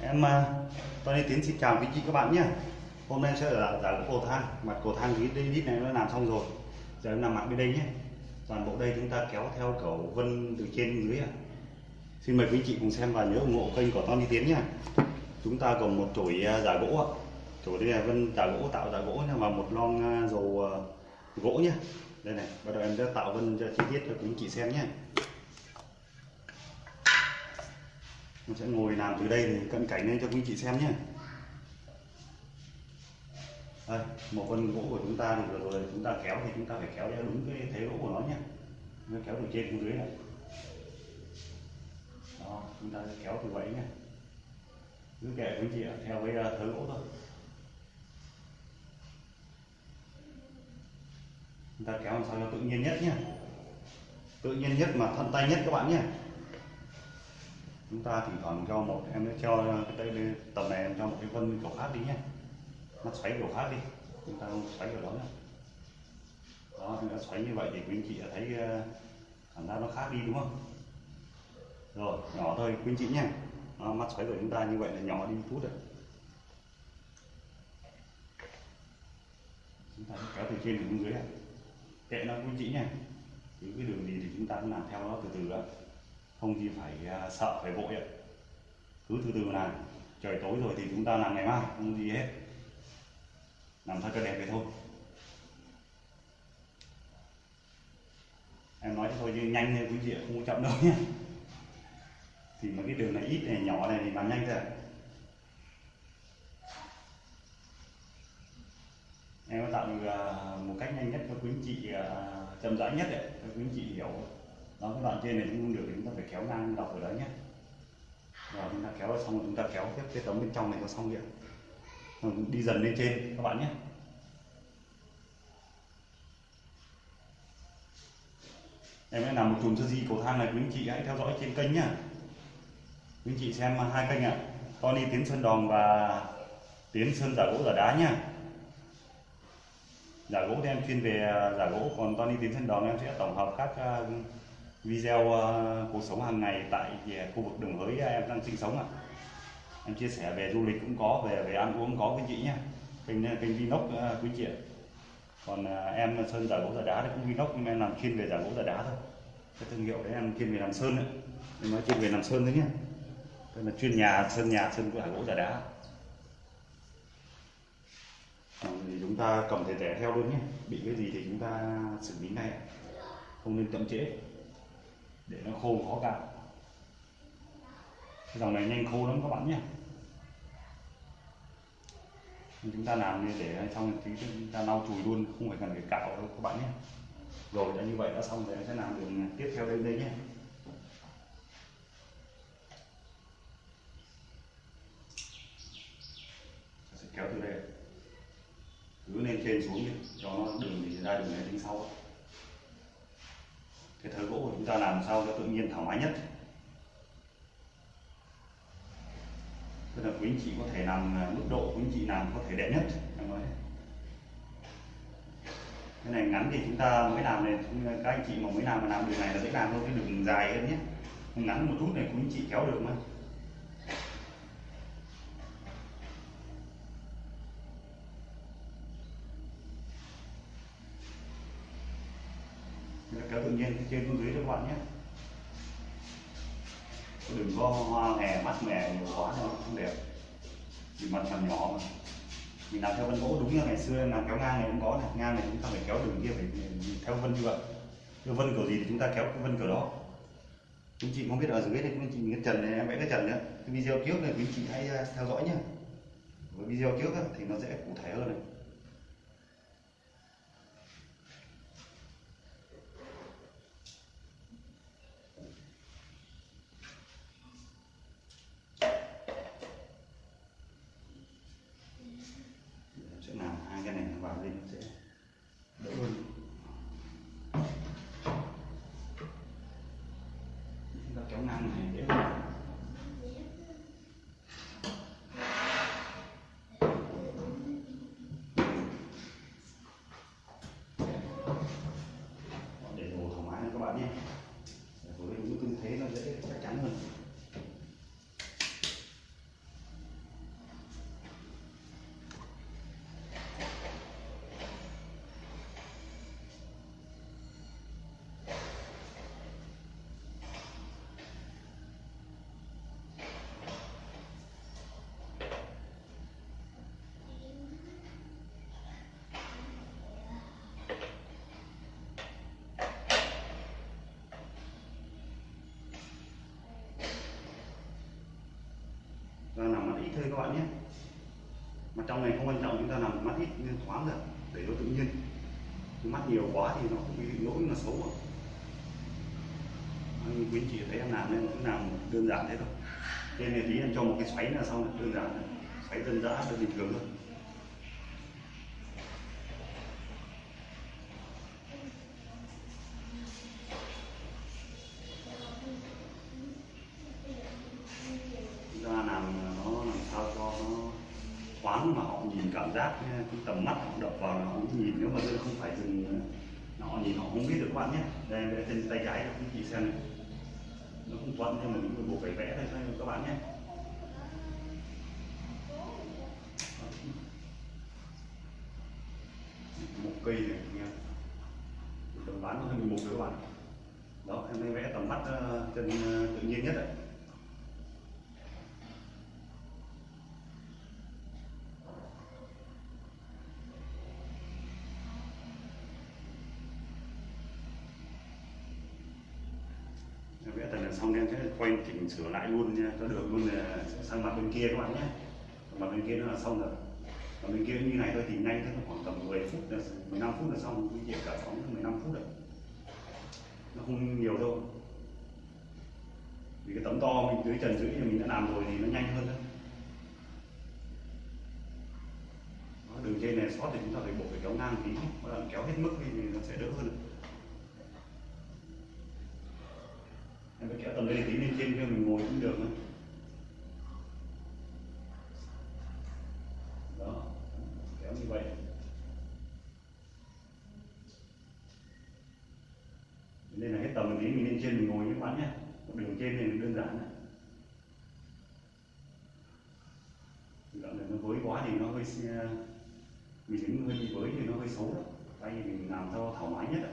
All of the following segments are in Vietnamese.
Em à, Tony Tiến xin chào quý chị các bạn nhé. Hôm nay sẽ là giải gỗ cầu thang. Mặt cầu thang cái đít này nó làm xong rồi. Giờ em làm mặt bên đây nhé. Toàn bộ đây chúng ta kéo theo cầu vân từ trên dưới à. Xin mời quý chị cùng xem và nhớ ủng hộ kênh của Tony Tiến nhé. Chúng ta còn một chổi à, giả gỗ ạ. Chổi đây là vân giả gỗ, tạo giả gỗ và một lon à, dầu gỗ nhé. Đây này, bắt đầu em sẽ tạo vân cho chi tiết cho quý chị xem nhé. Mình sẽ ngồi làm từ đây thì cận cảnh lên cho quý chị xem nhé. Đây, một con gỗ của chúng ta thì vừa rồi chúng ta kéo thì chúng ta phải kéo theo đúng cái thế gỗ của nó nhé. Nó kéo từ trên xuống dưới này đó, chúng ta sẽ kéo từ vậy nhé. Cứ kệ quý chị ạ, theo với thế à, thớ gỗ thôi. Chúng ta kéo làm sao cho tự nhiên nhất nhé. Tự nhiên nhất mà thuận tay nhất các bạn nhé chúng ta thỉnh thoảng cho một em cho cái đây tầm này em cho một cái vân kiểu khác đi nhé nó xoáy kiểu khác đi chúng ta không xoáy kiểu đó nữa. Đó nó xoáy như vậy thì quý anh chị đã thấy khả cảm giác nó khác đi đúng không? Rồi nhỏ thôi quý anh chị nhé đó, mắt xoáy của chúng ta như vậy là nhỏ đi chút rồi chúng ta kéo từ trên xuống dưới này kệ nó quý anh chị nhé những cái đường gì thì chúng ta cũng làm theo nó từ từ đó không gì phải à, sợ, phải vội ạ. Cứ từ từ làm trời tối rồi thì chúng ta làm ngày mai, không gì hết. Làm thật cho đẹp vậy thôi. Em nói cho thôi chứ nhanh thôi quý vị không có chậm đâu nhé thì mấy cái đường này ít này, nhỏ này thì làm nhanh thôi em có tạo được à, một cách nhanh nhất cho quý anh chị à, chậm rãi nhất để cho quý anh chị hiểu đó, cái đoạn trên này cũng không được, chúng ta phải kéo ngang dọc ở đấy nhé. Rồi, chúng ta kéo xong rồi chúng ta kéo tiếp, cái tấm bên trong này có xong điện đi dần lên trên, các bạn nhé. Em sẽ làm một chùm sơ di cầu thang này, quý anh chị hãy theo dõi trên kênh nhá. Quý anh chị xem hai kênh ạ. Tony Tiến Sơn Đòn và Tiến Sơn giả gỗ giả đá nhá. Giả gỗ thì em chuyên về à, giả gỗ. Còn Tony Tiến Sơn Đòn em sẽ tổng hợp các à, video uh, cuộc sống hàng ngày tại ờ, khu vực đường hới ờ, em đang sinh sống ạ. Em chia sẻ về du lịch cũng có về về ăn uống có quý chị nhé kênh kênh vlog uh, quý chị ạ. Còn uh, em sơn giả gỗ giả đá thì cũng vlog nhưng em làm chuyên về giả gỗ giả đá thôi. Cái thương hiệu đấy em chuyên về làm sơn đấy em nói chuyên về làm sơn đấy nhé Đây là chuyên nhà sơn nhà sơn giả gỗ giả đá. Thì chúng ta cầm thể rẻ theo luôn nhé bị cái gì thì chúng ta xử lý ngay không nên chậm trễ để nó khô khó cạo cái dòng này nhanh khô lắm các bạn nhé. Chúng ta làm như để xong tí chúng ta lau chùi luôn, không phải cần phải cạo đâu các bạn nhé. Rồi, đã như vậy đã xong thì em sẽ làm đường tiếp theo đây đây nhé. Sẽ kéo từ đây. Cứ lên trên xuống đi, cho nó đường thì ra, đường này tính sau cái thớ gỗ của chúng ta làm sao cho tự nhiên thoải mái nhất. Tức là quý anh chị có thể làm à, mức độ quý anh chị làm có thể đẹp nhất nói. Cái này ngắn thì chúng ta mới làm này các anh chị mà mới làm mà làm đường này là dễ làm hơn cái đường dài hơn nhé. Ngắn một chút này, quý anh chị kéo được mà. Kéo tự nhiên trên xuống dưới cho các bạn nhé. Đừng có hoa hè mắt mẻ, nhiều quá nó không đẹp. Vì mặt mặt nhỏ mà. Mình làm theo vân gỗ đúng như ngày xưa, làm kéo ngang này cũng có này, ngang này chúng ta phải kéo đường kia, phải theo vân như vậy. Theo vân kiểu gì thì chúng ta kéo cái vân kiểu đó. Quý chị không biết ở dưới thì quý chị cái trần này, em vẽ cái trần nữa. Cái video trước này, quý chị hãy à, theo dõi nhé với video trước thì nó sẽ cụ thể hơn này Em sẽ làm hai cái này nó vào đây nó sẽ đỡ hơn. Ta nằm mắt ít thôi các bạn nhé. Mà trong này không quan trọng, chúng ta nằm mắt ít nên thoáng được để nó tự nhiên. Mắt nhiều quá thì nó cũng bị lỗi mà xấu mà quý anh chị thấy em làm nên cũng làm đơn giản thế thôi. Nên là tí em cho một cái xoáy là xong đơn giản xoáy dân dã, đơn bình thường thôi. Giác ờ, cái tầm mắt họ đập vào là họ nhìn, nếu mà tôi không phải dừng họ ờ, nhìn họ không biết được các bạn nhé. Đây vẽ trên tay trái cho quý chị xem này. Nó không thuận nhưng mà mình buộc phải vẽ thôi, các bạn nhé. Một cây này nha tầm bán hơn một các bạn. Đó em vẽ tầm mắt ờ, chân tự nhiên nhất đấy vẽ tần xong em sẽ quay chỉnh sửa lại luôn nha. Cho được luôn là sang mặt bên kia các bạn nhé. Mặt bên kia nó là xong rồi. Còn bên kia như này thôi thì nhanh thôi khoảng tầm 10 phút là 15 phút là xong cái việc giải phóng 15 phút rồi. Nó không nhiều đâu. Vì cái tấm to mình dưới trần dưới thì mình đã làm rồi thì nó nhanh hơn Đó, đường trên này sót thì chúng ta phải buộc phải kéo ngang tí. Hoặc là kéo hết mức thì nó sẽ đỡ hơn. Em đây tí lên trên kia mình ngồi cũng được nữa đó, kéo như vậy. Nên là hết tầm một tí mình lên trên mình ngồi các bạn nhé. Đường trên này đơn giản này đoạn này nó với quá thì nó hơi ờ, mình đứng hơi bị với thì nó hơi xấu đó. Tay mình làm sao thoải mái nhất đấy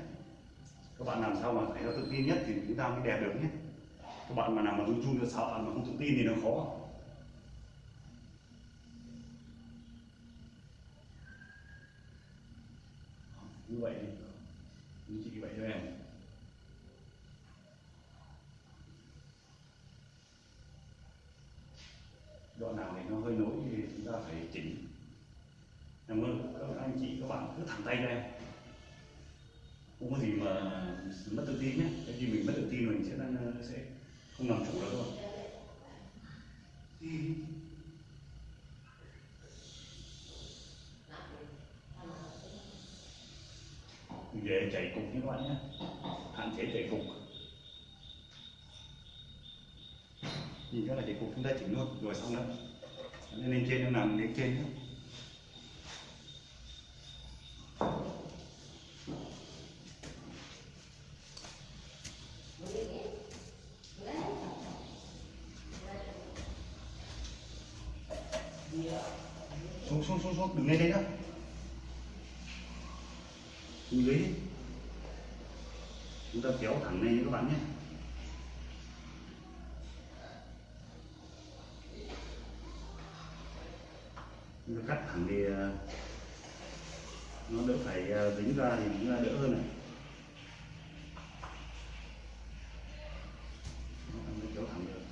các bạn làm sao mà thấy nó tự tin nhất thì chúng ta mới đẹp được nhé các bạn mà nào mà run run sợ mà không tự tin thì nó khó. Như vậy đi. Như chị vậy cho em. Đoạn nào thì nó hơi nối thì chúng ta phải chỉnh. Cảm ơn các anh chị, các bạn cứ thẳng tay cho em không có gì mà mất tự tin nhé. Cái gì mình mất tự tin mình sẽ sẽ không làm chủ được đâu về chạy cục như các bạn nhé. Hạn chế chạy cục. Nhìn các là chạy cục chúng ta chỉnh luôn, rồi xong đó. Nên lên trên em làm lên trên nhé. Xuống xuống xuống xuống đừng lên đây nữa xuống dưới chúng ta kéo thẳng lên các bạn nhé. Chúng ta cắt thẳng thì ờ, nó đỡ phải ờ, dính ra thì cũng đỡ hơn này kéo thẳng được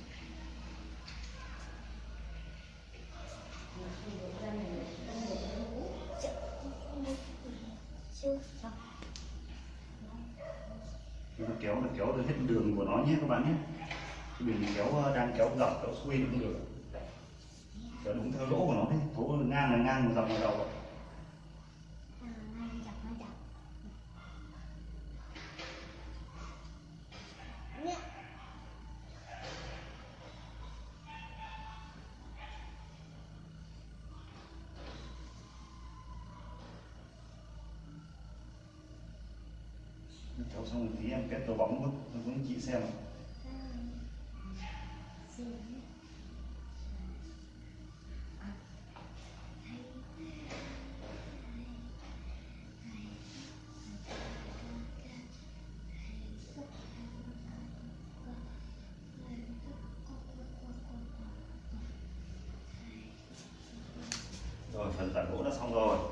chúng ta kéo là kéo được hết đường của nó nhé các bạn nhé. Mình kéo ờ, đang kéo dọc, kéo xuôi cũng được. Kéo đúng theo lỗ của nó đấy thố ngang là ngang, dọc là dọc. Cháu xong một tí em kết tổ bóng luôn cho anh chị xem rồi, phần giải gỗ đã xong rồi.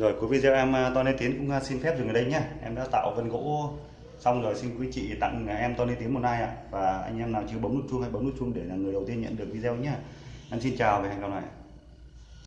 Rồi, cuối video em To Tony Tiến cũng à, xin phép dừng ở đây nhé em đã tạo vân gỗ xong rồi xin quý chị tặng à, em Tony Tiến một like ạ? Và anh em nào chưa bấm nút chuông hay bấm nút chuông để là người đầu tiên nhận được video nhé em xin chào và hẹn gặp lại.